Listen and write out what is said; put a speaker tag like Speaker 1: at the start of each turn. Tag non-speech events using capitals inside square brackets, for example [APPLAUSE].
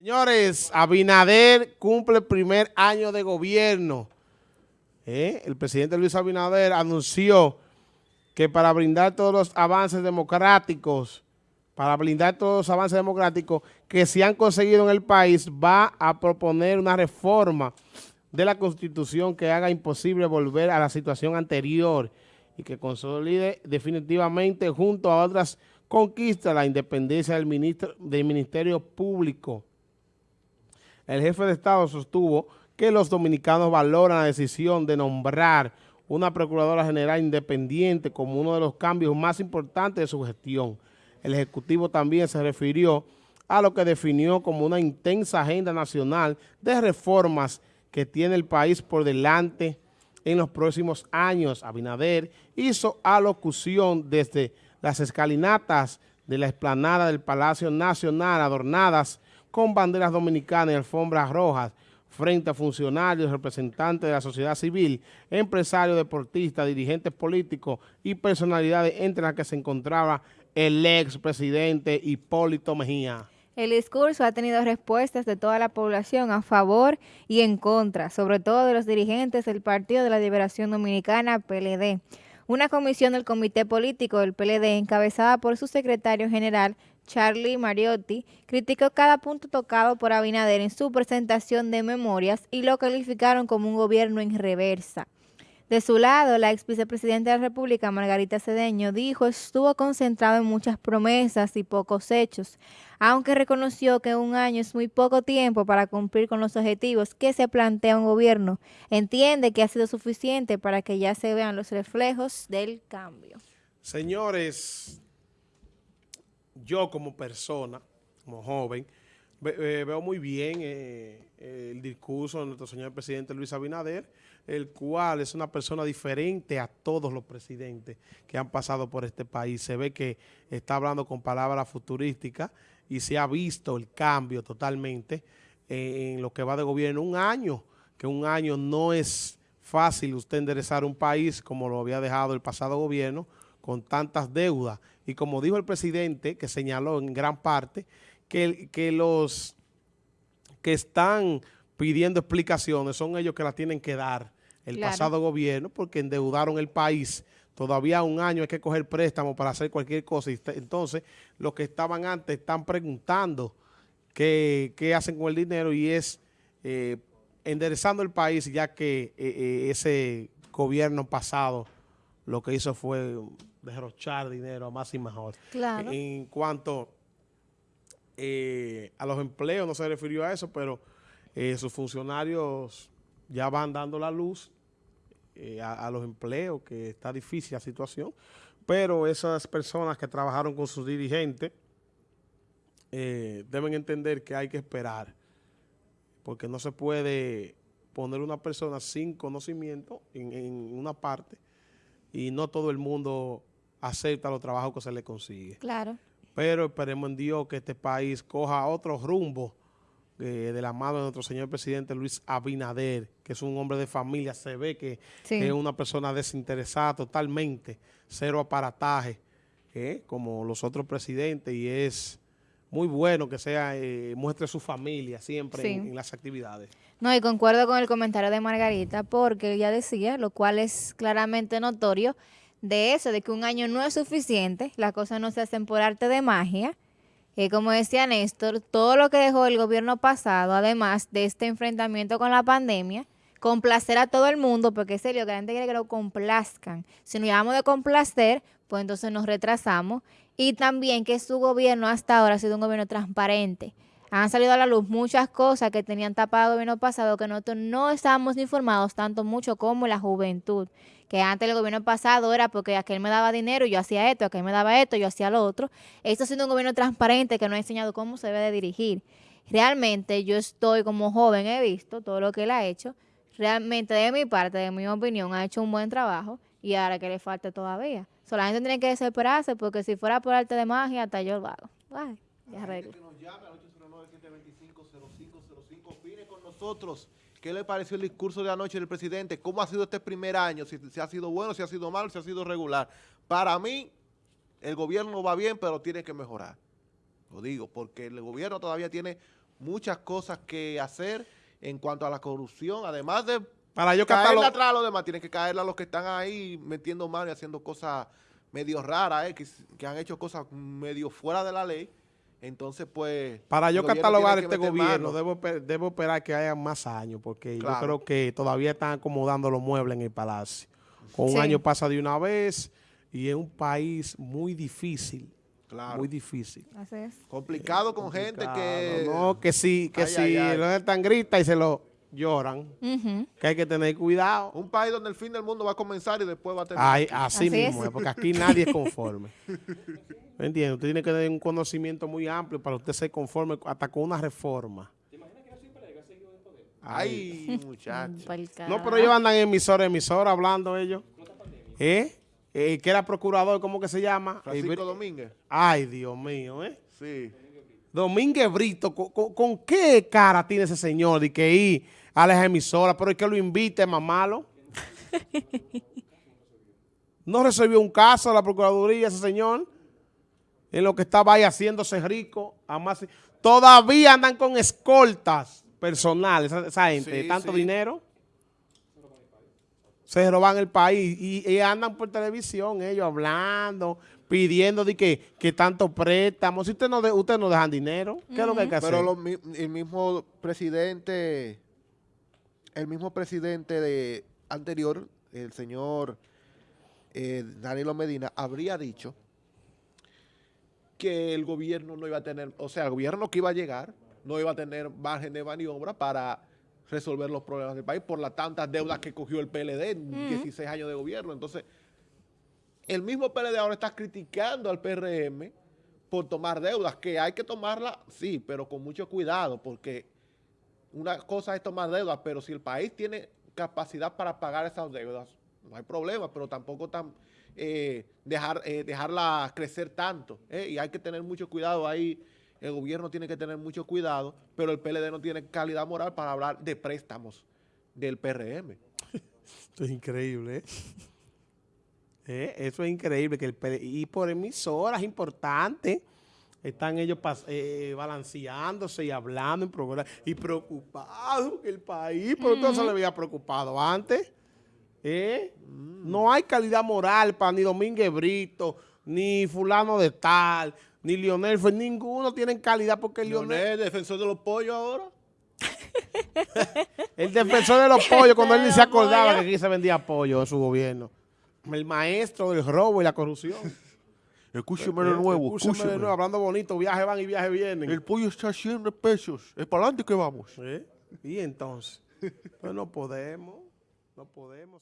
Speaker 1: Señores, Abinader cumple el primer año de gobierno. ¿Eh? El presidente Luis Abinader anunció que para brindar todos los avances democráticos, para brindar todos los avances democráticos que se han conseguido en el país, va a proponer una reforma de la Constitución que haga imposible volver a la situación anterior y que consolide definitivamente junto a otras conquistas la independencia del, ministro, del Ministerio Público el jefe de Estado sostuvo que los dominicanos valoran la decisión de nombrar una Procuradora General independiente como uno de los cambios más importantes de su gestión. El Ejecutivo también se refirió a lo que definió como una intensa agenda nacional de reformas que tiene el país por delante en los próximos años. Abinader hizo alocución desde las escalinatas de la explanada del Palacio Nacional adornadas con banderas dominicanas y alfombras rojas frente a funcionarios, representantes de la sociedad civil, empresarios, deportistas, dirigentes políticos y personalidades entre las que se encontraba el expresidente Hipólito Mejía.
Speaker 2: El discurso ha tenido respuestas de toda la población a favor y en contra, sobre todo de los dirigentes del Partido de la Liberación Dominicana, PLD. Una comisión del Comité Político del PLD, encabezada por su secretario general, Charlie Mariotti, criticó cada punto tocado por Abinader en su presentación de memorias y lo calificaron como un gobierno en reversa. De su lado, la ex vicepresidenta de la República, Margarita Cedeño, dijo estuvo concentrado en muchas promesas y pocos hechos, aunque reconoció que un año es muy poco tiempo para cumplir con los objetivos que se plantea un gobierno. Entiende que ha sido suficiente para que ya se vean los reflejos del cambio.
Speaker 1: Señores, yo como persona, como joven, eh, veo muy bien eh, el discurso de nuestro señor presidente Luis Abinader, el cual es una persona diferente a todos los presidentes que han pasado por este país. Se ve que está hablando con palabras futurísticas y se ha visto el cambio totalmente eh, en lo que va de gobierno. Un año, que un año no es fácil usted enderezar un país como lo había dejado el pasado gobierno, con tantas deudas. Y como dijo el presidente, que señaló en gran parte, que, que los que están pidiendo explicaciones son ellos que las tienen que dar el pasado gobierno porque endeudaron el país. Todavía un año hay que coger préstamo para hacer cualquier cosa. Entonces, los que estaban antes están preguntando qué, hacen con el dinero y es eh, enderezando el país ya que eh, eh, ese gobierno pasado lo que hizo fue derrochar dinero a más y mejor.
Speaker 2: Claro.
Speaker 1: En cuanto eh, a los empleos, no se refirió a eso, pero eh, sus funcionarios ya van dando la luz eh, a, los empleos, que está difícil la situación, pero esas personas que trabajaron con sus dirigentes deben entender que hay que esperar, porque no se puede poner una persona sin conocimiento en, en una parte y no todo el mundo acepta los trabajos que se le consigue.
Speaker 2: Claro.
Speaker 1: Pero esperemos en Dios que este país coja otro rumbo eh, de la mano de nuestro señor presidente Luis Abinader, que es un hombre de familia, se ve que es una persona desinteresada totalmente, cero aparataje, eh, como los otros presidentes, y es muy bueno que sea eh, muestre su familia siempre en, en, las actividades.
Speaker 2: No, y concuerdo con el comentario de Margarita, porque ella decía, lo cual es claramente notorio, de eso, de que un año no es suficiente, las cosas no se hacen por arte de magia. y como decía Néstor, todo lo que dejó el gobierno pasado, además de este enfrentamiento con la pandemia, complacer a todo el mundo, porque es serio que la gente quiere que lo complazcan. Si nos llevamos de complacer, pues entonces nos retrasamos. Y también que su gobierno hasta ahora ha sido un gobierno transparente han salido a la luz muchas cosas que tenían tapado el gobierno pasado que nosotros no estábamos informados tanto mucho como la juventud. Que antes el gobierno pasado era porque aquel me daba dinero y yo hacía esto, aquel me daba esto, yo hacía lo otro. Esto ha sido un gobierno transparente que nos ha enseñado cómo se debe de dirigir. Realmente yo estoy como joven, he visto todo lo que él ha hecho. Realmente de mi parte, de mi opinión, ha hecho un buen trabajo y ahora que le falta todavía. Solamente tiene que desesperarse porque si fuera por arte de magia, hasta yo lo hago. Ay, ya arreglo.
Speaker 3: Opine con nosotros. ¿Qué le pareció el discurso de anoche del presidente? ¿Cómo ha sido este primer año? Si, si, ha sido bueno, si ha sido malo, si ha sido regular. Para mí, el gobierno va bien, pero tiene que mejorar. Lo digo, porque el gobierno todavía tiene muchas cosas que hacer en cuanto a la corrupción, además de
Speaker 1: Para yo
Speaker 3: caerle atrás a los demás, tienen que caerle a los que están ahí metiendo mano y haciendo cosas medio raras, eh, que, que han hecho cosas medio fuera de la ley. Entonces, pues...
Speaker 1: Para yo catalogar este gobierno, debo, debo esperar que haya más años, porque
Speaker 3: Claro.
Speaker 1: yo creo que todavía están acomodando los muebles en el palacio. Con un año pasa de una vez y es un país muy difícil,
Speaker 3: Claro.
Speaker 1: muy difícil.
Speaker 2: Así es.
Speaker 3: complicado con gente que...
Speaker 1: No, que sí, que
Speaker 3: Ay,
Speaker 1: sí,
Speaker 3: ay, ay.
Speaker 1: lo están grita y se lo lloran, que hay que tener cuidado.
Speaker 3: Un país donde el fin del mundo va a comenzar y después va a terminar.
Speaker 1: Ay, así,
Speaker 2: Así
Speaker 1: mismo
Speaker 2: es.
Speaker 1: porque aquí nadie es conforme. ¿Me entiendes? Usted tiene que tener un conocimiento muy amplio para usted ser conforme hasta con una reforma.
Speaker 3: Ay, muchachos.
Speaker 1: No, pero ellos andan en emisora, emisora hablando ellos. ¿Eh? Eh, que era procurador, ¿cómo que se llama?
Speaker 3: Francisco
Speaker 1: Eh,
Speaker 3: Domínguez.
Speaker 1: Ay, Dios mío, ¿eh?
Speaker 3: Sí.
Speaker 1: Domínguez Brito, ¿con, con- con qué cara tiene ese señor de que ir a las emisoras, pero es que lo invite, más malo? [LAUGHS] No resolvió un caso la Procuraduría ese señor, en lo que estaba ahí haciéndose rico. Además, todavía andan con escoltas personales, esa, esa gente,
Speaker 3: Sí,
Speaker 1: de tanto
Speaker 3: sí.
Speaker 1: dinero. Se roban el país y, y andan por televisión ellos hablando, pidiendo de que, que tanto préstamos. Si usted no, de, usted no dejan dinero, ¿qué es lo que hay que hacer?
Speaker 3: Pero lo el mismo presidente, el mismo presidente de anterior, el señor eh, Danilo Medina, habría dicho que el gobierno no iba a tener, o sea, el gobierno que iba a llegar no iba a tener margen de maniobra para resolver los problemas del país por las tantas deudas que cogió el PLD en 16 años de gobierno. Entonces, el mismo PLD ahora está criticando al PRM por tomar deudas, que hay que tomarlas, sí, pero con mucho cuidado, porque una cosa es tomar deudas, pero si el país tiene capacidad para pagar esas deudas, no hay problema, pero tampoco tan, eh, dejar, eh, dejarla crecer tanto. ¿eh? Y hay que tener mucho cuidado ahí. El gobierno tiene que tener mucho cuidado, pero el PLD no tiene calidad moral para hablar de préstamos del PRM. [LAUGHS]
Speaker 1: Esto es increíble, ¿eh? [LAUGHS] Eh, Eso es increíble. que el Y por emisoras importantes están ellos pas- eh, balanceándose y hablando en programas y preocupados que el país, pero todo se le había preocupado antes. ¿eh? No hay calidad moral para ni Domínguez Brito, ni fulano de tal, ni Lionel, Fer- ninguno tienen calidad porque Lionel,
Speaker 3: Leonel, defensor de los pollos ahora. [LAUGHS]
Speaker 1: el defensor de los pollos, cuando él ni se [LAUGHS] acordaba
Speaker 2: pollos.
Speaker 1: que aquí se vendía pollo en su gobierno. El maestro del robo y la corrupción.
Speaker 3: Escúcheme [LAUGHS]
Speaker 1: Eh, escúcheme de nuevo, hablando bonito, viajes van y viajes vienen.
Speaker 3: El pollo está a 100 pesos. Es para adelante que vamos.
Speaker 1: ¿Eh? Y entonces, pues no podemos, no podemos.